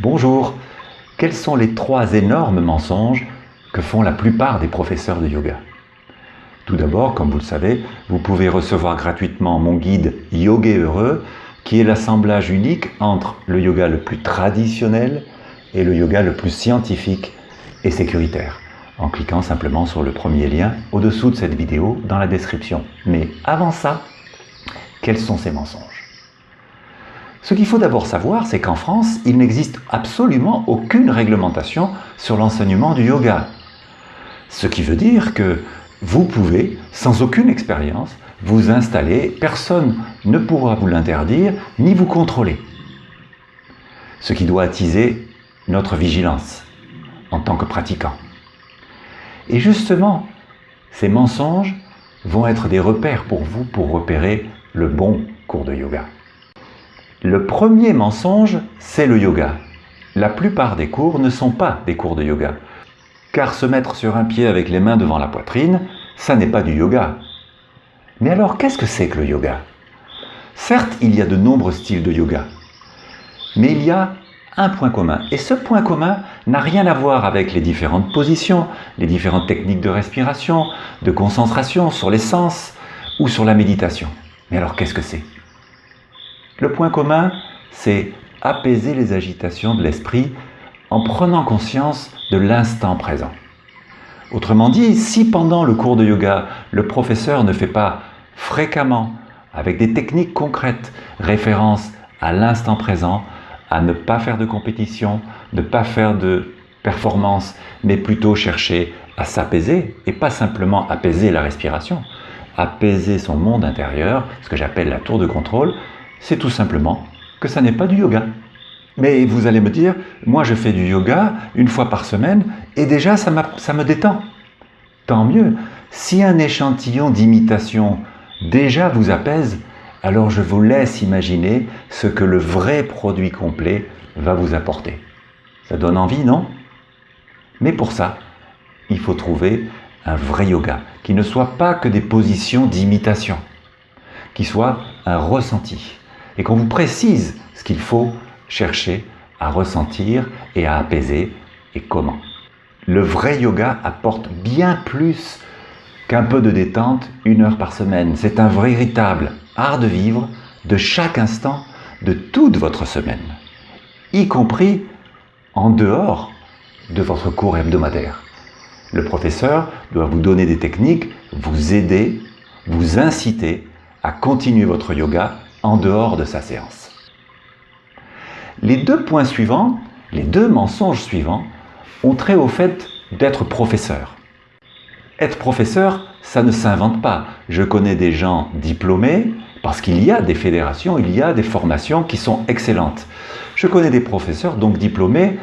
Bonjour. Quels sont les trois énormes mensonges que font la plupart des professeurs de yoga? Tout d'abord, comme vous le savez, vous pouvez recevoir gratuitement mon guide Yoga Heureux qui est l'assemblage unique entre le yoga le plus traditionnel et le yoga le plus scientifique et sécuritaire en cliquant simplement sur le premier lien au-dessous de cette vidéo dans la description. Mais avant ça, quels sont ces mensonges? Ce qu'il faut d'abord savoir, c'est qu'en France, il n'existe absolument aucune réglementation sur l'enseignement du yoga. Ce qui veut dire que vous pouvez, sans aucune expérience, vous installer, personne ne pourra vous l'interdire, ni vous contrôler. Ce qui doit attiser notre vigilance en tant que pratiquant. Et justement, ces mensonges vont être des repères pour vous pour repérer le bon cours de yoga. Le premier mensonge, c'est le yoga. La plupart des cours ne sont pas des cours de yoga. Car se mettre sur un pied avec les mains devant la poitrine, ça n'est pas du yoga. Mais alors, qu'est-ce que c'est que le yoga? Certes, il y a de nombreux styles de yoga. Mais il y a un point commun. Et ce point commun n'a rien à voir avec les différentes positions, les différentes techniques de respiration, de concentration sur les sens ou sur la méditation. Mais alors, qu'est-ce que c'est? Le point commun, c'est apaiser les agitations de l'esprit en prenant conscience de l'instant présent. Autrement dit, si pendant le cours de yoga, le professeur ne fait pas fréquemment, avec des techniques concrètes, référence à l'instant présent, à ne pas faire de compétition, ne pas faire de performance, mais plutôt chercher à s'apaiser, et pas simplement apaiser la respiration, apaiser son monde intérieur, ce que j'appelle la tour de contrôle, c'est tout simplement que ça n'est pas du yoga. Mais vous allez me dire, moi je fais du yoga une fois par semaine et déjà ça, me détend. Tant mieux. Si un échantillon d'imitation déjà vous apaise, alors je vous laisse imaginer ce que le vrai produit complet va vous apporter. Ça donne envie, non? Mais pour ça, il faut trouver un vrai yoga qui ne soit pas que des positions d'imitation, qui soit un ressenti, et qu'on vous précise ce qu'il faut chercher à ressentir et à apaiser et comment. Le vrai yoga apporte bien plus qu'un peu de détente une heure par semaine. C'est un véritable art de vivre de chaque instant de toute votre semaine, y compris en dehors de votre cours hebdomadaire. Le professeur doit vous donner des techniques, vous aider, vous inciter à continuer votre yoga en dehors de sa séance. Les deux points suivants, les deux mensonges suivants, ont trait au fait d'être professeur. Être professeur, ça ne s'invente pas. Je connais des gens diplômés, parce qu'il y a des fédérations, il y a des formations qui sont excellentes. Je connais des professeurs, donc diplômés,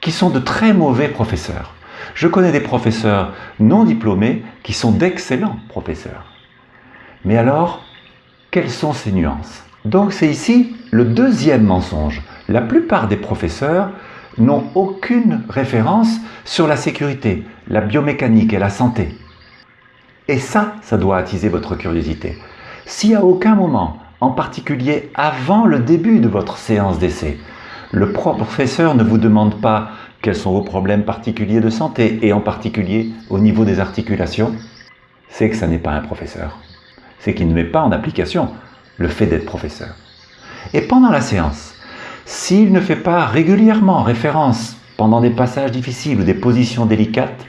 qui sont de très mauvais professeurs. Je connais des professeurs non diplômés qui sont d'excellents professeurs. Mais alors, quelles sont ces nuances Donc c'est ici le deuxième mensonge. La plupart des professeurs n'ont aucune référence sur la sécurité, la biomécanique et la santé. Et ça, ça doit attiser votre curiosité. Si à aucun moment, en particulier avant le début de votre séance d'essai, le professeur ne vous demande pas quels sont vos problèmes particuliers de santé, et en particulier au niveau des articulations, c'est que ça n'est pas un professeur c'est qu'il ne met pas en application le fait d'être professeur. Et pendant la séance, s'il ne fait pas régulièrement référence pendant des passages difficiles ou des positions délicates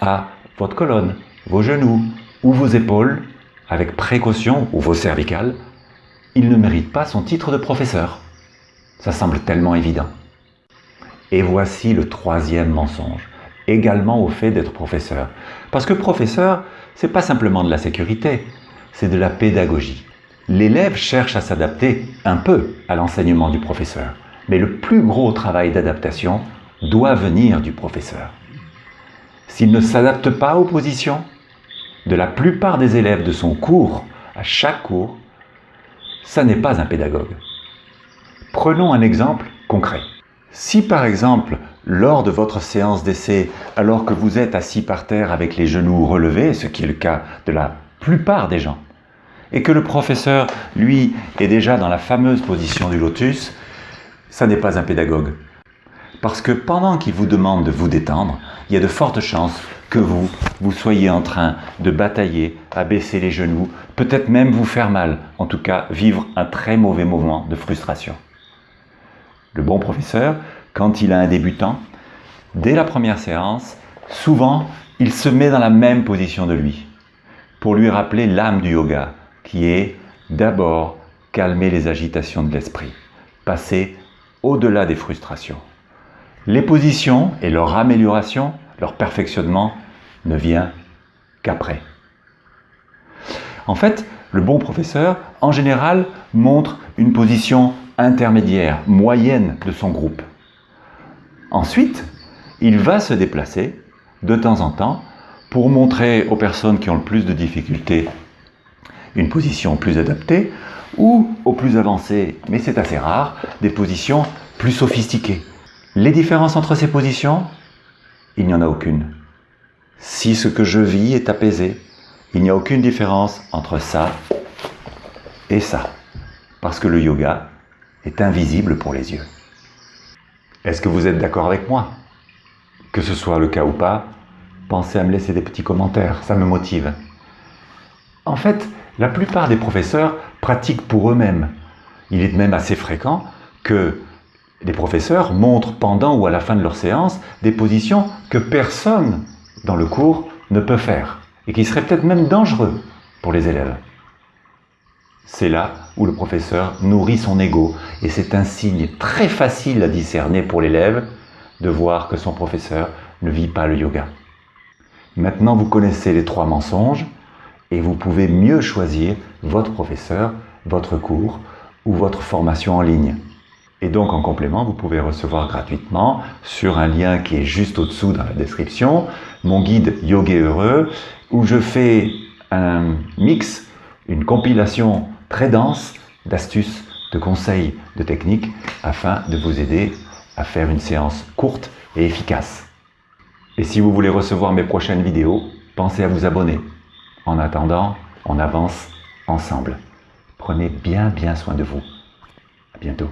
à votre colonne, vos genoux ou vos épaules, avec précaution, ou vos cervicales, il ne mérite pas son titre de professeur. Ça semble tellement évident. Et voici le troisième mensonge, également au fait d'être professeur. Parce que professeur, c'est pas simplement de la sécurité, c'est de la pédagogie. L'élève cherche à s'adapter un peu à l'enseignement du professeur, mais le plus gros travail d'adaptation doit venir du professeur. S'il ne s'adapte pas aux positions de la plupart des élèves de son cours, à chaque cours, ça n'est pas un pédagogue. Prenons un exemple concret. Si par exemple, lors de votre séance d'essai, alors que vous êtes assis par terre avec les genoux relevés, ce qui est le cas de la plupart des gens, et que le professeur, lui, est déjà dans la fameuse position du lotus, ça n'est pas un pédagogue. Parce que pendant qu'il vous demande de vous détendre, il y a de fortes chances que vous, vous soyez en train de batailler, à baisser les genoux, peut-être même vous faire mal, en tout cas vivre un très mauvais moment de frustration. Le bon professeur, quand il a un débutant, dès la première séance, souvent, il se met dans la même position de lui, pour lui rappeler l'âme du yoga, qui est d'abord calmer les agitations de l'esprit, passer au-delà des frustrations. Les positions et leur amélioration, leur perfectionnement ne vient qu'après. En fait, le bon professeur, en général, montre une position intermédiaire, moyenne de son groupe. Ensuite, il va se déplacer de temps en temps pour montrer aux personnes qui ont le plus de difficultés une position plus adaptée ou aux plus avancées, mais c'est assez rare, des positions plus sophistiquées. Les différences entre ces positions Il n'y en a aucune. Si ce que je vis est apaisé, il n'y a aucune différence entre ça et ça. Parce que le yoga est invisible pour les yeux. Est-ce que vous êtes d'accord avec moi? Que ce soit le cas ou pas, pensez à me laisser des petits commentaires, ça me motive. En fait, la plupart des professeurs pratiquent pour eux-mêmes. Il est même assez fréquent que les professeurs montrent pendant ou à la fin de leur séance des positions que personne dans le cours ne peut faire et qui seraient peut-être même dangereux pour les élèves. C'est là où le professeur nourrit son ego et c'est un signe très facile à discerner pour l'élève de voir que son professeur ne vit pas le yoga. Maintenant, vous connaissez les trois mensonges et vous pouvez mieux choisir votre professeur, votre cours ou votre formation en ligne. Et donc en complément, vous pouvez recevoir gratuitement sur un lien qui est juste au-dessous dans la description, mon guide Yoga Heureux, où je fais un mix, une compilation très dense d'astuces, de conseils, de techniques, afin de vous aider à faire une séance courte et efficace. Et si vous voulez recevoir mes prochaines vidéos, pensez à vous abonner. En attendant, on avance ensemble. Prenez bien bien soin de vous. À bientôt.